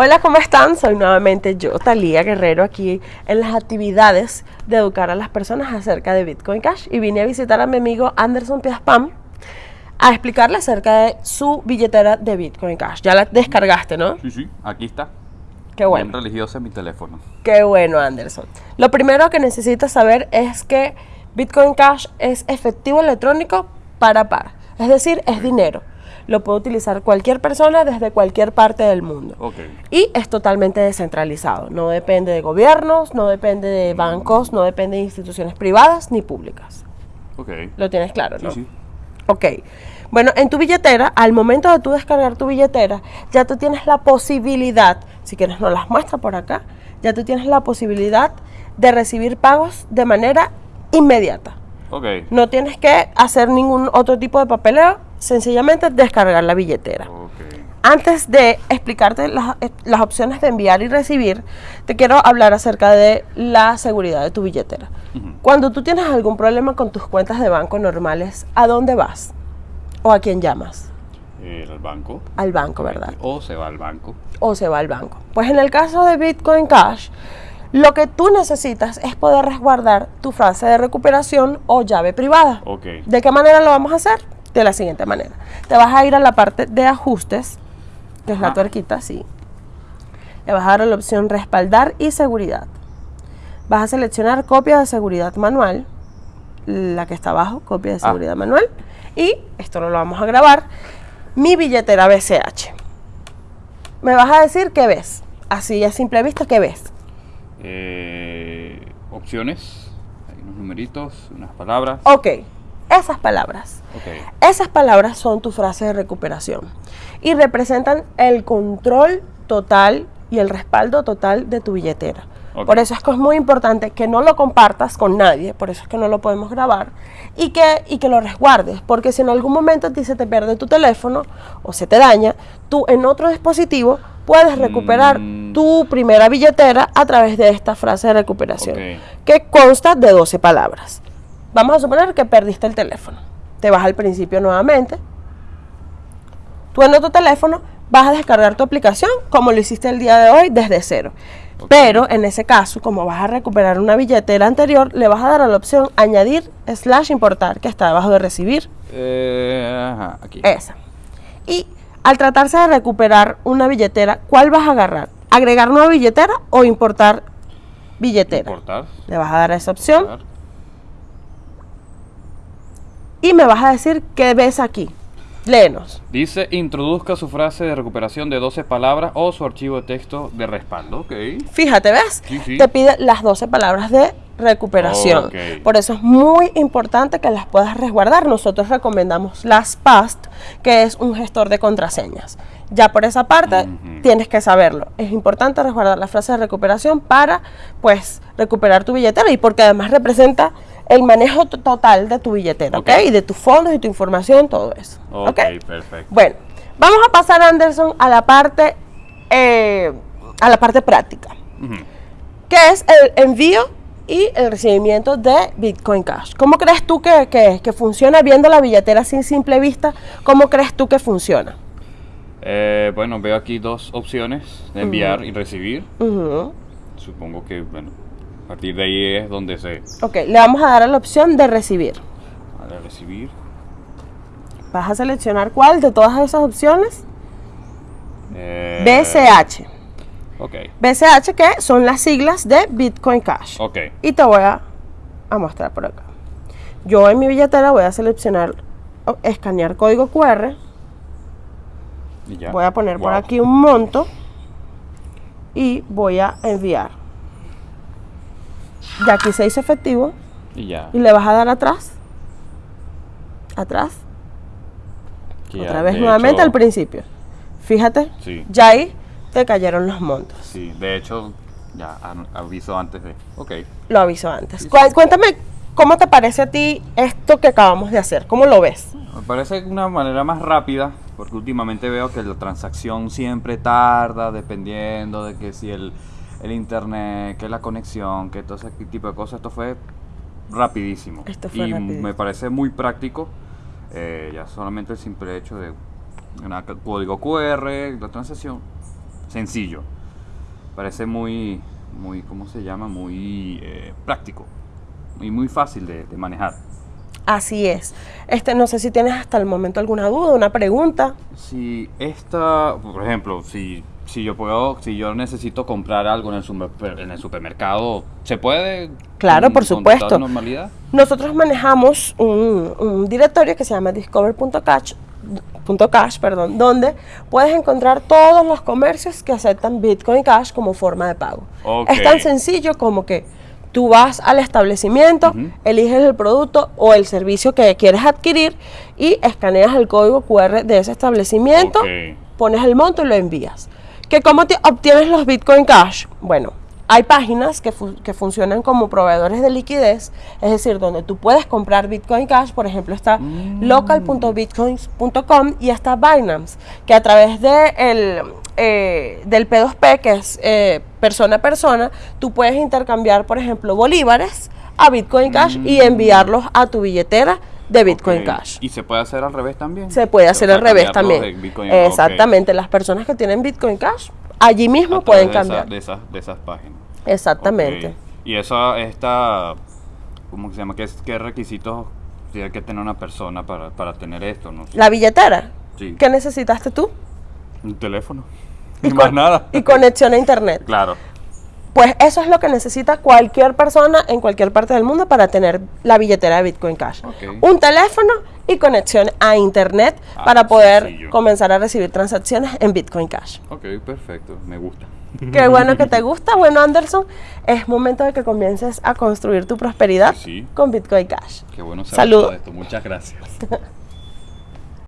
Hola, ¿cómo están? Soy nuevamente yo, Talía Guerrero, aquí en las actividades de educar a las personas acerca de Bitcoin Cash. Y vine a visitar a mi amigo Anderson Piaspam a explicarle acerca de su billetera de Bitcoin Cash. Ya la descargaste, ¿no? Sí, sí, aquí está. Qué bueno. Bien religiosa en mi teléfono. Qué bueno, Anderson. Lo primero que necesitas saber es que Bitcoin Cash es efectivo electrónico para par. Es decir, es dinero. Lo puede utilizar cualquier persona desde cualquier parte del mundo. Y es totalmente descentralizado. No depende de gobiernos, no depende de bancos, no depende de instituciones privadas ni públicas. Lo tienes claro, Sí, ¿no? sí. Ok. Bueno, en tu billetera, al momento de tú descargar tu billetera, ya tú tienes la posibilidad, si quieres nos las muestra por acá, ya tú tienes la posibilidad de recibir pagos de manera inmediata. Ok. No tienes que hacer ningún otro tipo de papeleo, sencillamente descargar la billetera. Antes de explicarte las, eh, las opciones de enviar y recibir, te quiero hablar acerca de la seguridad de tu billetera. Cuando tú tienes algún problema con tus cuentas de banco normales, ¿a dónde vas? ¿O a quién llamas? Eh, al banco. Al banco, ¿verdad? O se va al banco. O se va al banco. Pues en el caso de Bitcoin Cash, lo que tú necesitas es poder resguardar tu frase de recuperación o llave privada. Ok. ¿De qué manera lo vamos a hacer? De la siguiente manera. Te vas a ir a la parte de ajustes, que es la Ajá. tuerquita, sí. Le vas a dar a la opción respaldar y seguridad. Vas a seleccionar copia de seguridad manual, la que está abajo, copia de Ah. seguridad manual. Y esto no lo vamos a grabar. Mi billetera BCH. Me vas a decir qué ves. Así a simple vista, ¿qué ves? Eh, opciones. Hay unos numeritos, unas palabras. Ok, esas palabras. Esas palabras son tu frase de recuperación y representan el control total y el respaldo total de tu billetera. Por eso es que es muy importante que no lo compartas con nadie, por eso es que no lo podemos grabar, y que, y que lo resguardes, porque si en algún momento a ti se te pierde tu teléfono o se te daña, tú en otro dispositivo puedes recuperar Mm. tu primera billetera a través de esta frase de recuperación, que consta de 12 palabras. Vamos a suponer que perdiste el teléfono. Te vas al principio nuevamente. Tú en otro teléfono vas a descargar tu aplicación como lo hiciste el día de hoy desde cero. Pero en ese caso, como vas a recuperar una billetera anterior, le vas a dar a la opción añadir slash importar, que está debajo de recibir. Eh, ajá, aquí. Esa. Y al tratarse de recuperar una billetera, ¿cuál vas a agarrar? ¿Agregar nueva billetera o importar billetera? Importar. Le vas a dar a esa opción Importar. Y me vas a decir qué ves aquí. Léenos. Dice, introduzca su frase de recuperación de 12 palabras o su archivo de texto de respaldo. Fíjate, ¿ves? Sí, sí. Te pide las 12 palabras de recuperación. Por eso es muy importante que las puedas resguardar. Nosotros recomendamos LastPass, que es un gestor de contraseñas. Ya por esa parte tienes que saberlo. Es importante resguardar la frase de recuperación para, pues, recuperar tu billetera y porque además representa el manejo to- total de tu billetera, ¿ok? Ok. Y de tus fondos y tu información, todo eso. Ok, ¿ok? perfecto. Bueno, vamos a pasar, Anderson, a la parte, eh, a la parte práctica que es el envío y el recibimiento de Bitcoin Cash. ¿Cómo crees tú que, que- que funciona viendo la billetera sin simple vista? ¿Cómo crees tú que funciona? Eh, bueno, veo aquí dos opciones de enviar y recibir. Supongo que, bueno, a partir de ahí es donde se... Ok, le vamos a dar a la opción de recibir. A recibir. Vas a seleccionar cuál de todas esas opciones. Eh, BCH. Ok, BCH que son las siglas de Bitcoin Cash. ok. Y te voy a, a mostrar por acá. Yo en mi billetera voy a seleccionar escanear código QR. Y ya. Voy a poner por aquí un monto y voy a enviar. Ya aquí se hizo efectivo Y ya. y le vas a dar atrás. Atrás. que Otra vez nuevamente hecho- al principio. Fíjate, Sí, ya ahí te cayeron los montos. sí. De hecho, ya aviso antes de... Ok. Lo aviso antes. Cu-. Cuéntame cómo te parece a ti esto que acabamos de hacer. ¿Cómo lo ves? Me parece una manera más rápida, porque últimamente veo que la transacción siempre tarda, dependiendo de que si el, el internet, que la conexión, que todo ese tipo de cosas. Esto fue rapidísimo. Esto fue y rapidísimo. me parece muy práctico, eh, ya solamente el simple hecho de un código QR, la transacción, sencillo. Parece muy, muy, ¿cómo se llama? Muy eh, práctico y muy fácil de, de manejar. Así es. Este, no sé si tienes hasta el momento alguna duda, una pregunta. Si esta, por ejemplo, si, si yo puedo, si yo necesito comprar algo en el, super- en el supermercado, ¿se puede? Claro, por supuesto. normalidad? Nosotros manejamos un, un directorio que se llama discover.cash, punto cash, perdón, donde puedes encontrar todos los comercios que aceptan Bitcoin Cash como forma de pago. Ok. Es tan sencillo como que tú vas al establecimiento, eliges el producto o el servicio que quieres adquirir y escaneas el código QR de ese establecimiento, pones el monto y lo envías. ¿Que ¿Cómo te obtienes los Bitcoin Cash? Bueno, hay páginas que, fu- que funcionan como proveedores de liquidez, es decir, donde tú puedes comprar Bitcoin Cash, por ejemplo, está Mm. local.bitcoins.com y está Binance, que a través de el, eh, del P2P, que es eh, persona a persona, tú puedes intercambiar, por ejemplo, bolívares a Bitcoin Cash y enviarlos a tu billetera de Bitcoin. Cash. ¿Y se puede hacer al revés también? Se puede hacer al revés también. Bitcoin. Exactamente, las personas que tienen Bitcoin Cash allí mismo A pueden de esa- cambiar. De esas, de esas páginas. Exactamente. Y eso, esta, ¿cómo se llama? ¿Qué, qué requisitos tiene que tener una persona para, para tener esto? No sé. La billetera. Sí. ¿Qué necesitaste tú? Un teléfono. Y Y más con- nada. Y conexión a internet. Claro. Pues eso es lo que necesita cualquier persona en cualquier parte del mundo para tener la billetera de Bitcoin Cash. Un teléfono y conexión a internet Ah, para poder sencillo. comenzar a recibir transacciones en Bitcoin Cash. Ok, perfecto. Me gusta. Qué bueno que te gusta. Bueno, Anderson, es momento de que comiences a construir tu prosperidad Sí. con Bitcoin Cash. Qué bueno saber Salud. todo esto. Muchas gracias.